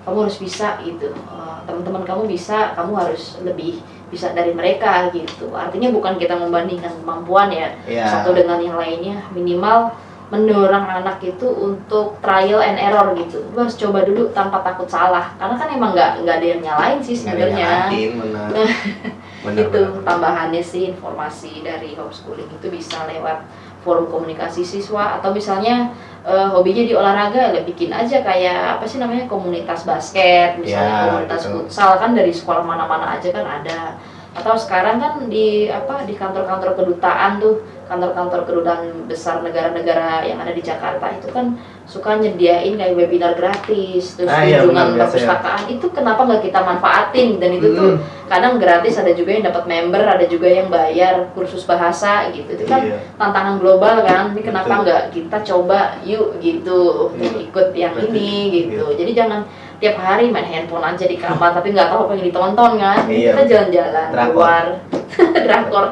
B: Kamu harus bisa gitu. Eh, teman-teman kamu bisa kamu harus lebih bisa dari mereka gitu. Artinya bukan kita membandingkan kemampuan ya
A: Iya.
B: satu dengan yang lainnya. Minimal mendorong anak itu untuk trial and error gitu. Lu harus coba dulu tanpa takut salah. Karena kan emang nggak nggak ada yang nyalain sih sebenarnya <laughs>
A: benar. benar,
B: itu
A: benar.
B: tambahannya sih informasi dari homeschooling itu bisa lewat forum komunikasi siswa atau misalnya eh, hobinya di olahraga ya bikin aja kayak apa sih namanya komunitas basket misalnya
A: Ya,
B: komunitas
A: gitu.
B: futsal kan dari sekolah mana-mana aja kan ada atau sekarang kan di apa di kantor-kantor kedutaan tuh kantor-kantor kedutaan besar negara-negara yang ada di Jakarta itu kan suka nyediain kayak webinar gratis terus
A: Ah, iya,
B: kunjungan
A: benar, biasa ya.
B: perpustakaan itu kenapa nggak kita manfaatin dan itu tuh
A: Mm.
B: kadang gratis ada juga yang dapat member ada juga yang bayar kursus bahasa gitu itu kan
A: Iya.
B: tantangan global kan ini kenapa nggak kita coba yuk gitu
A: Iya.
B: ikut yang
A: Berarti-
B: ini gitu
A: iya.
B: jadi jangan tiap hari main handphone aja di kamar tapi nggak tahu apa yang ditonton kan
A: Iya.
B: kita jalan-jalan keluar <laughs> drakor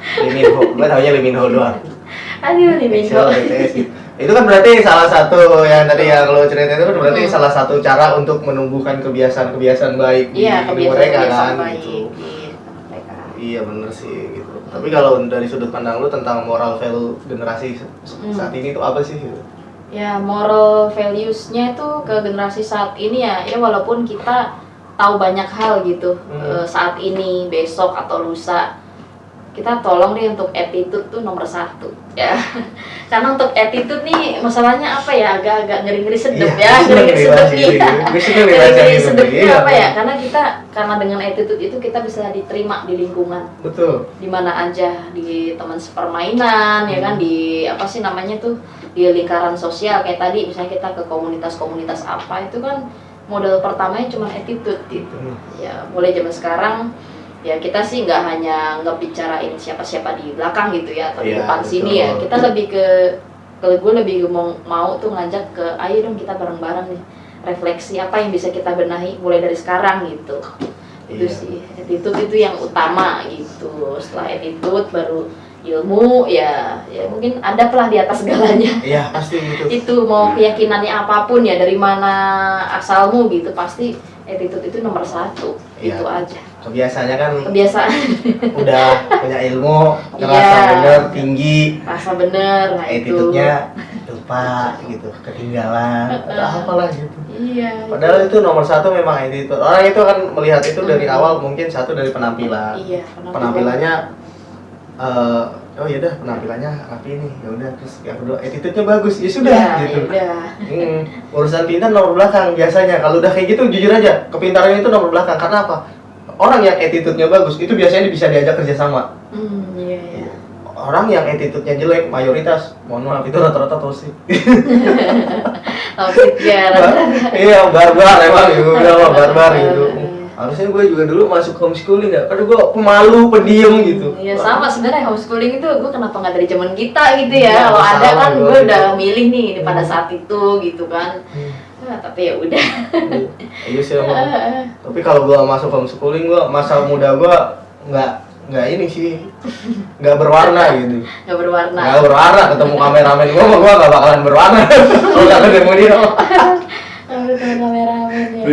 A: Liminho, gue taunya Liminho doang.
B: aduh nih Minho
A: Excel, BTS gitu. Itu kan berarti salah satu yang tadi yang lo ceritain itu kan berarti
B: Hmm.
A: salah satu cara untuk menumbuhkan kebiasaan-kebiasaan baik di
B: iya
A: hidup mereka
B: kebiasaan-kebiasaan
A: kan
B: baik
A: gitu.
B: di mereka
A: Iya bener sih gitu. Tapi kalau dari sudut pandang lu tentang moral value generasi
B: Hmm.
A: saat ini itu apa sih? Gitu?
B: Ya, moral values-nya itu ke generasi saat ini ya, ya walaupun kita tahu banyak hal gitu
A: Hmm.
B: eh, saat ini, besok atau lusa, kita tolong deh untuk attitude tuh nomor satu ya. <laughs> Karena untuk attitude nih masalahnya apa ya, agak-agak ngeri-ngeri sedep
A: Iya,
B: ya, <laughs> ngeri-ngeri
A: nih
B: sedep nih.
A: Nih bahas
B: Ngeri-ngeri
A: ini.
B: sedepnya
A: Iya,
B: apa ya? Karena kita karena dengan attitude itu kita bisa diterima di lingkungan
A: Betul.
B: di mana aja di teman sepermainan ya kan di apa sih namanya tuh di lingkaran sosial kayak tadi misalnya kita ke komunitas-komunitas apa itu kan modal pertamanya cuma attitude gitu
A: Hmm.
B: ya mulai zaman sekarang ya kita sih nggak hanya ngebicarain siapa-siapa di belakang gitu ya atau di
A: Iya,
B: depan
A: betul.
B: sini ya kita lebih ke kalau gue lebih mau mau tuh ngajak ke ayo dong kita bareng-bareng nih refleksi apa yang bisa kita benahi mulai dari sekarang gitu itu
A: Iya.
B: sih attitude itu yang utama gitu setelah attitude baru ilmu ya ya mungkin ada pelah di atas segalanya
A: Iya pasti gitu. <laughs>
B: itu mau keyakinannya apa pun ya dari mana asalmu gitu pasti attitude itu nomor satu
A: Iya.
B: itu aja
A: Kebiasaannya kan
B: kebiasaan.
A: udah punya ilmu, <laughs> ngerasa
B: Iya.
A: bener, tinggi,
B: rasa bener nah itu.
A: Attitude-nya lupa gitu, ketinggalan, atau apalah gitu.
B: iya
A: Padahal itu. nomor satu memang attitude. Orang itu kan melihat itu dari awal mungkin satu dari penampilan.
B: iya
A: penampilannya eh oh ya udah penampilannya rapi nih ya udah terus yang kedua attitude-nya bagus ya sudah
B: ya,
A: gitu.
B: udah.
A: Hmm, urusan pintar nomor belakang biasanya. Kalau udah kayak gitu jujur aja kepintaran itu nomor belakang. Karena apa orang yang attitude-nya bagus itu biasanya bisa diajak kerjasama
B: hmm iya iya
A: orang yang attitude-nya jelek mayoritas mohon maaf itu rata-rata toxic <laughs>
B: Taufik ya rata-rata.
A: iya barbar emang gitu udah mah barbar gitu
B: Eh.
A: harusnya gue juga dulu masuk homeschooling ya karena gue pemalu pendiam gitu
B: Iya sama sebenarnya homeschooling itu gue kenapa nggak dari zaman kita gitu ya
A: Iya,
B: kalau ada kan gue
A: gitu.
B: udah milih nih pada
A: Hmm.
B: saat itu gitu kan
A: Hmm.
B: Nah, tapi ya udah.
A: Iya sih emang tapi kalau gua masuk homeschooling gua masa muda gua nggak nggak ini sih. Nggak berwarna gitu.
B: Nggak berwarna.
A: Nggak berwarna ketemu kameramen gua mah gua nggak bakalan berwarna. <laughs> Kalau nggak ketemu dia.
B: Aduh, kameramen ya.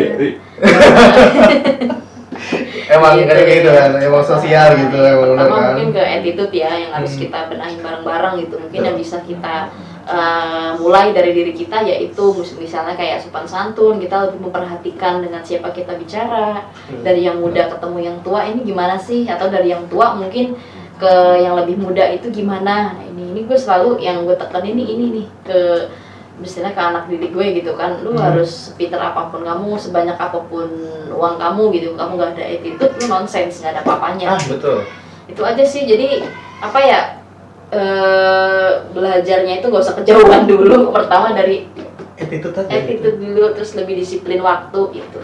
B: <laughs>
A: Emang
B: Gitu,
A: kayak gitu kan emang sosial gitu emang kan?
B: mungkin ke attitude ya yang harus
A: Hmm.
B: kita benahin bareng-bareng gitu mungkin yang bisa kita eh, mulai dari diri kita yaitu mis- misalnya kayak sopan santun kita lebih memperhatikan dengan siapa kita bicara.
A: Hmm.
B: dari yang muda ketemu yang tua ini gimana sih? Atau dari yang tua mungkin ke yang lebih muda itu gimana? Nah, ini ini gue selalu yang gue tekan ini ini nih ke misalnya ke anak didik gue gitu kan. Lu
A: Hmm.
B: harus pinter apa pun kamu sebanyak apa pun uang kamu gitu kamu gak ada attitude lu nonsens nggak ada apa-apanya.
A: Ah betul.
B: Itu aja sih jadi apa ya eh belajarnya itu gak usah kejauhan <laughs> dulu. Pertama dari
A: attitude aja gitu.
B: attitude dulu terus lebih disiplin waktu itu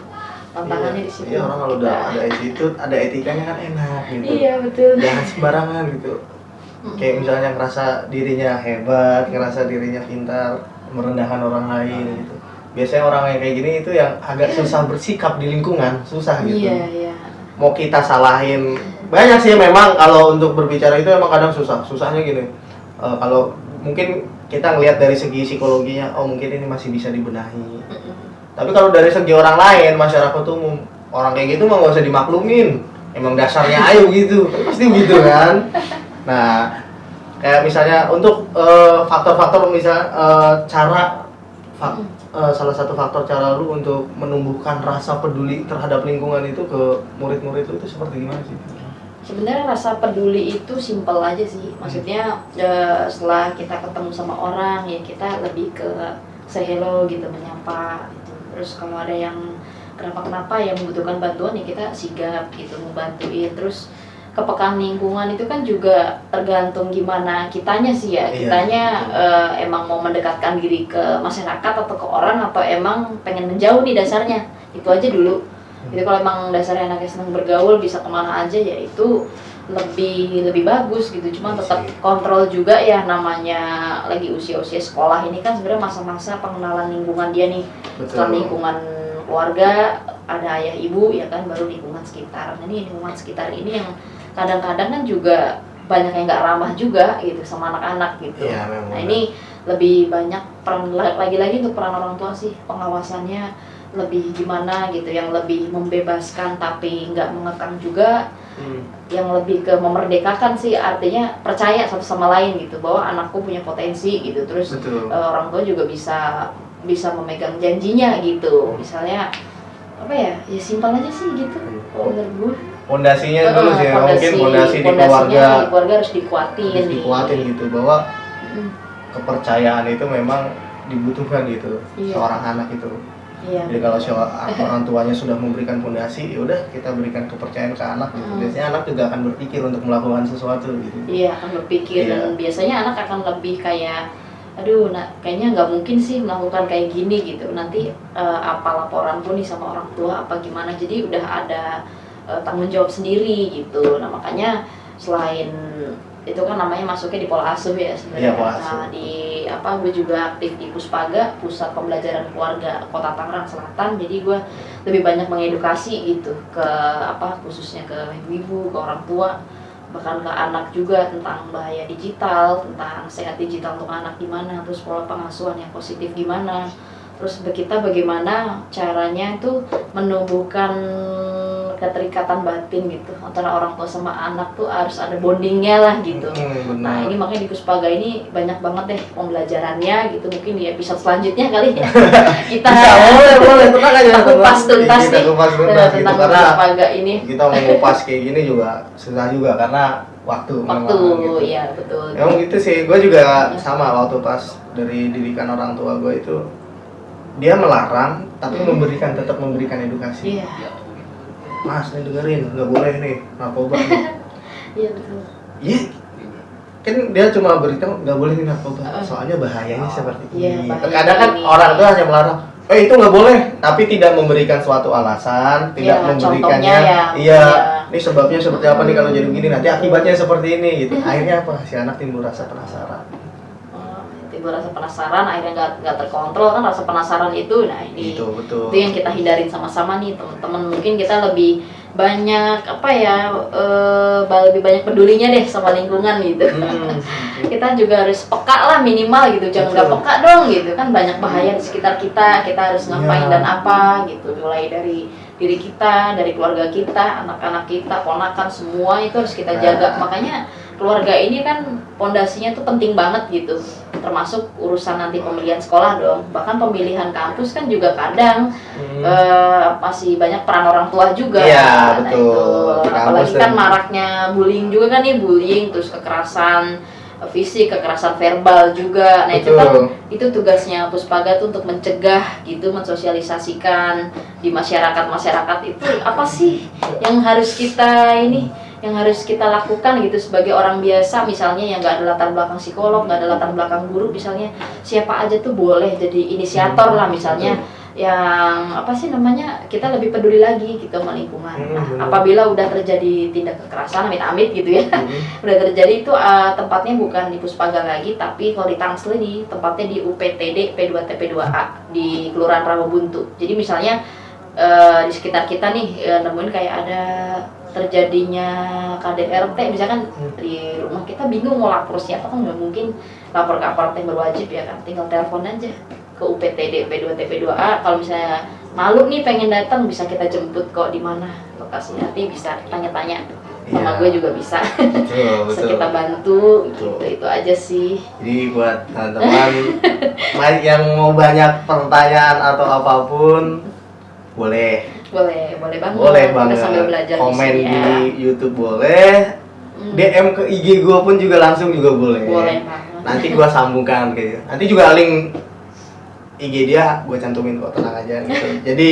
B: tantangannya
A: iya,
B: di situ
A: iya orang kalau udah ada attitude ada etikanya kan enak gitu.
B: Iya betul.
A: Jangan sembarangan gitu. Kayak misalnya ngerasa dirinya hebat, ngerasa dirinya pintar, merendahkan orang lain gitu. Biasanya orang yang kayak gini itu yang agak susah bersikap di lingkungan, susah gitu.
B: iya iya.
A: Mau kita salahin banyak sih memang kalau untuk berbicara itu emang kadang susah. Susahnya gini. eh, kalau mungkin kita ngelihat dari segi psikologinya, oh mungkin ini masih bisa dibenahi. Tapi kalau dari segi orang lain masyarakat umum orang kayak gitu mah nggak usah dimaklumin emang dasarnya ayo gitu pasti gitu kan nah kayak misalnya untuk eh, faktor-faktor misal eh, cara fak- eh, salah satu faktor cara lu untuk menumbuhkan rasa peduli terhadap lingkungan itu ke murid-murid lu itu seperti gimana sih?
B: Sebenarnya rasa peduli itu simpel aja sih. Maksudnya eh, setelah kita ketemu sama orang ya kita lebih ke say hello gitu menyapa gitu. Terus kalau ada yang kenapa-kenapa yang membutuhkan bantuan ya kita sigap gitu membantuin. Terus kepekaan lingkungan itu kan juga tergantung gimana kitanya sih ya.
A: Iya,
B: Kitanya
A: betul.
B: eh, emang mau mendekatkan diri ke masyarakat atau ke orang atau emang pengen menjauh nih dasarnya. Itu aja dulu. Jadi kalau emang dasarnya anaknya senang bergaul bisa ke mana aja ya itu lebih lebih bagus gitu. Cuma
A: Iya
B: tetap kontrol juga ya namanya lagi usia-usia sekolah ini kan sebenarnya masa-masa pengenalan lingkungan dia nih. Setelah lingkungan keluarga ada ayah ibu ya kan baru lingkungan sekitar. Nah, ini lingkungan sekitar ini yang kadang-kadang kan juga banyak yang nggak ramah juga gitu sama anak-anak gitu.
A: Memang.
B: Nah ini lebih banyak peran lagi-lagi untuk peran orang tua sih pengawasannya lebih gimana gitu yang lebih membebaskan tapi nggak mengekang juga
A: Hmm.
B: yang lebih ke memerdekakan sih artinya percaya satu sama lain gitu bahwa anakku punya potensi gitu terus
A: betul.
B: eh, orang tua juga bisa bisa memegang janjinya gitu misalnya apa ya ya simpel aja sih gitu menurut gue
A: Pondasinya dulu sih
B: fondasi-
A: mungkin pondasi di keluarga
B: di keluarga harus dikuatin
A: harus dikuatin gitu bahwa
B: Mm,
A: kepercayaan itu memang dibutuhkan gitu
B: Iya.
A: seorang anak itu.
B: Iya
A: Jadi kalau orang tuanya sudah memberikan pondasi, ya udah kita berikan kepercayaan ke anak gitu.
B: Hmm.
A: Biasanya anak juga akan berpikir untuk melakukan sesuatu gitu.
B: Iya akan berpikir
A: Iya.
B: dan biasanya anak akan lebih kayak aduh nah kayaknya nggak mungkin sih melakukan kayak gini gitu nanti eh, apa laporanku nih sama orang tua apa gimana jadi udah ada eh, tanggung jawab sendiri gitu nah makanya selain itu kan namanya masuknya di pola asuh ya sebenarnya.
A: Pola asuh.
B: Nah, di apa gue juga aktif di Puspaga pusat pembelajaran keluarga kota Tangerang Selatan. Jadi gue lebih banyak mengedukasi gitu ke apa khususnya ke ibu-ibu ke orang tua bahkan ke anak juga tentang bahaya digital tentang sehat digital untuk anak gimana terus pola pengasuhan yang positif gimana. Terus kita bagaimana caranya itu menumbuhkan keterikatan batin gitu. Antara orang tua sama anak tuh harus ada bondingnya lah gitu.
A: Hmm,
B: Nah ini makanya di Kuspaga ini banyak banget deh pembelajarannya gitu. Mungkin di episode selanjutnya kali ya. <laughs> Kita
A: Bisa, boleh, boleh, tenang aja.
B: kupas tuntas
A: Kita
B: nih.
A: kupas tuntas gitu.
B: tentang
A: karena
B: Kuspaga ini.
A: kita mau ngupas kayak gini juga susah juga karena waktu. memang,
B: waktu
A: gitu.
B: ya betul.
A: Emang gitu sih, gue juga sama waktu pas dari didikan orang tua gue itu dia melarang tapi
B: Hmm.
A: memberikan tetap memberikan edukasi.
B: iya
A: Mas nih dengerin, nggak boleh nih narkoba. <laughs>
B: iya betul
A: Iya, kan dia cuma beritahu nggak boleh nih narkoba,
B: Uh.
A: soalnya bahayanya seperti
B: Iya,
A: ini.
B: bahaya
A: Terkadang kan
B: ini.
A: orang tuh hanya melarang, eh itu nggak boleh, tapi tidak memberikan suatu alasan, tidak
B: Iya,
A: memberikannya,
B: ya,
A: iya,
B: iya.
A: ini sebabnya seperti apa nih kalau jadi begini, nanti akibatnya seperti ini gitu.
B: Hmm.
A: Akhirnya apa? Si anak timbul rasa penasaran.
B: Timbul rasa penasaran akhirnya nggak nggak terkontrol kan rasa penasaran itu nah ini
A: Gitu, betul.
B: itu yang kita hindarin sama-sama nih teman-teman. Mungkin kita lebih banyak apa ya ba- lebih banyak pedulinya deh sama lingkungan gitu.
A: Hmm, <laughs>
B: kita juga harus peka lah minimal gitu jangan nggak peka dong gitu. Kan banyak bahaya di sekitar kita kita harus ngapain
A: Iya.
B: dan apa gitu. Mulai dari diri kita dari keluarga kita anak-anak kita ponakan semua itu harus kita jaga.
A: Nah.
B: makanya keluarga ini kan pondasinya tuh penting banget gitu termasuk urusan nanti pemilihan sekolah dong bahkan pemilihan kampus kan juga kadang
A: Hmm.
B: eh, masih banyak peran orang tua juga.
A: Iya,
B: Nah,
A: betul.
B: itu.
A: Di kampus
B: Apalagi kan maraknya bullying juga kan nih, bullying terus kekerasan fisik, kekerasan verbal juga. Nah, itu kan
A: Betul.
B: itu tugasnya Puspaga tuh untuk mencegah gitu, mensosialisasikan di masyarakat-masyarakat itu apa sih yang harus kita ini yang harus kita lakukan gitu sebagai orang biasa misalnya yang nggak ada latar belakang psikolog nggak ada latar belakang guru misalnya siapa aja tuh boleh jadi inisiator lah misalnya yang apa sih namanya kita lebih peduli lagi gitu sama lingkungan.
A: Hmm,
B: Nah, apabila udah terjadi tindak kekerasan amit-amit gitu ya,
A: Hmm. <laughs>
B: udah terjadi itu uh, tempatnya bukan di Puspaga lagi, tapi kalau di Tangsel ini tempatnya di UPTD P2TP2A di Kelurahan Rawabuntu. Jadi misalnya uh, di sekitar kita nih uh, nemuin kayak ada terjadinya KDRT misalkan
A: Hmm.
B: di rumah kita bingung mau lapor siapa kan nggak mungkin lapor ke aparat yang berwajib ya kan. Tinggal telepon aja ke UPTD P2 TP2A kalau misalnya malu nih pengen datang bisa kita jemput kok di mana lokasinya. Nanti bisa tanya-tanya sama
A: Iya.
B: gue juga bisa.
A: Betul <laughs>
B: kita bantu
A: Betul.
B: gitu itu aja sih.
A: Jadi buat teman-teman <laughs> ma- yang mau banyak pertanyaan atau apa pun boleh
B: boleh boleh banget.
A: Boleh banget.
B: sambil belajar
A: komen
B: di,
A: di,
B: sini ya.
A: YouTube boleh.
B: Hmm,
A: DM ke IG gua pun juga langsung juga boleh.
B: Boleh banget.
A: Nanti gua sambungkan gitu. Nanti juga link IG dia gua cantumin kok tenang aja gitu. <laughs> Jadi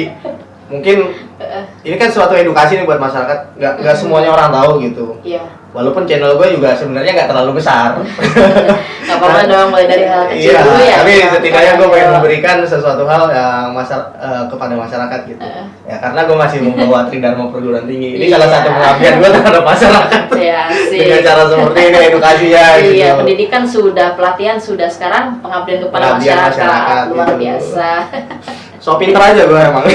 A: mungkin
B: Eh,
A: ini kan suatu edukasi nih buat masyarakat. Nggak nggak semuanya orang tahu gitu.
B: Iya.
A: Walaupun channel gue juga sebenarnya nggak terlalu besar. <laughs>
B: Nggak apa-apa dong mulai dari hal kecil
A: iya
B: dulu ya.
A: tapi
B: Ya,
A: setidaknya gue pengen memberikan sesuatu hal yang masar eh, kepada masyarakat gitu.
B: Eh.
A: ya karena gue masih membawa <laughs> Tridharma perguruan tinggi. Ini
B: Iya.
A: salah satu pengabdian gue terhadap masyarakat.
B: Ya <laughs> sih.
A: Dengan cara seperti ini edukasi ya gitu.
B: Iya, pendidikan sudah, pelatihan sudah, sekarang pengabdian kepada
A: Pengabdian
B: masyarakat,
A: masyarakat,
B: luar
A: gitu.
B: biasa.
A: So pinter aja gue emang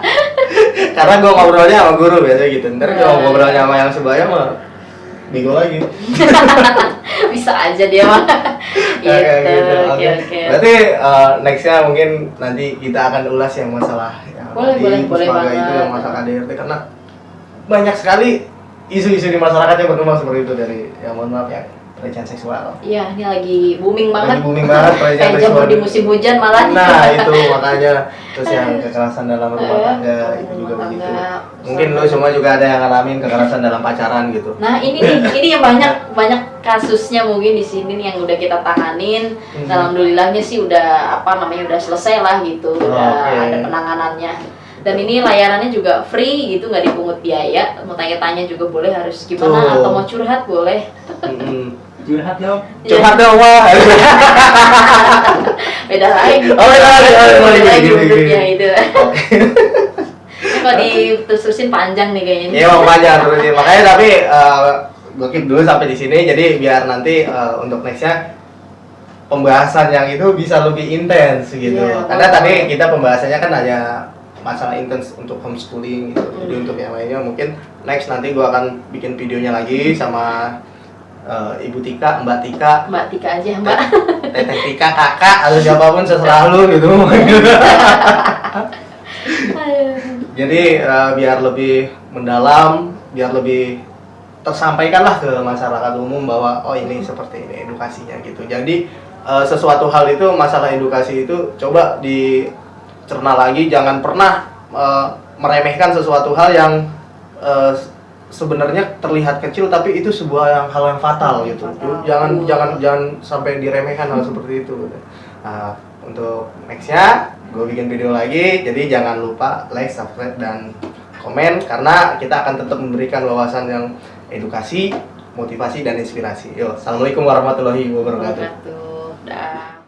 A: <laughs> karena gue ngobrolnya sama guru biasa gitu ntar kalau
B: Iya.
A: ngobrolnya sama yang sebelahnya mah bego lagi <laughs>
B: Bisa aja dia mah. <laughs> gitu,
A: Kayak gitu.
B: oke
A: Oke.
B: oke.
A: Berarti uh, nextnya mungkin nanti kita akan ulas yang masalah yang
B: Boleh,
A: di
B: boleh, boleh banget.
A: itu yang masalah KDRT karena banyak sekali isu-isu di masyarakat yang berkembang seperti itu dari yang mohon maaf ya pelecehan seksual.
B: Iya, ini lagi booming banget.
A: Lagi booming banget <laughs> pelecehan seksual.
B: di musim hujan malah.
A: Nah itu makanya terus yang <laughs> kekerasan dalam rumah
B: Eh,
A: tangga itu juga begitu.
B: tangga.
A: Mungkin lo semua juga ada yang ngalamin kekerasan dalam pacaran gitu.
B: Nah ini nih, <laughs> ini yang banyak banyak kasusnya mungkin di sini nih yang udah kita tanganin.
A: Hmm.
B: Dan alhamdulillahnya sih udah apa namanya udah selesai lah gitu, udah
A: Oke.
B: ada penanganannya. Dan ini layanannya juga free gitu, nggak dipungut biaya. Mau tanya-tanya juga boleh harus gimana
A: Tuh.
B: atau mau curhat boleh.
C: Curhat dong
A: Curhat dong wah. <laughs>
B: Beda lagi.
A: Oh, beda lagi. Oh,
B: Beda lagi
A: gini.
B: itu. <laughs> Ini kalau diterus-terusin panjang nih kayaknya.
A: Iya mau panjang terus ya. makanya tapi gue keep dulu sampai di sini jadi biar nanti eh, untuk nextnya pembahasan yang itu bisa lebih intens gitu.
B: Iya,
A: Karena tadi kita pembahasannya kan hanya masalah intens untuk homeschooling gitu. Jadi
B: Hmm.
A: untuk yang lainnya mungkin next nanti gue akan bikin videonya lagi sama eh, Ibu Tika, Mbak Tika,
B: Mbak Tika aja Mbak.
A: Teteh Tika, Kakak atau siapa pun seserah lu gitu. <laughs> Jadi eh, biar lebih mendalam, biar lebih tersampaikanlah ke masyarakat umum bahwa oh ini seperti ini edukasinya gitu. Jadi eh, sesuatu hal itu masalah edukasi itu coba dicerna lagi, jangan pernah eh, meremehkan sesuatu hal yang eh, sebenarnya terlihat kecil tapi itu sebuah yang hal yang fatal gitu.
B: Fatal.
A: Jangan jangan jangan sampai diremehkan hal seperti itu. Nah, untuk nextnya gue bikin video lagi jadi jangan lupa like subscribe dan komen karena kita akan tetap memberikan wawasan yang edukasi motivasi dan inspirasi yo assalamualaikum warahmatullahi wabarakatuh
B: Wabarakatuh. Dah.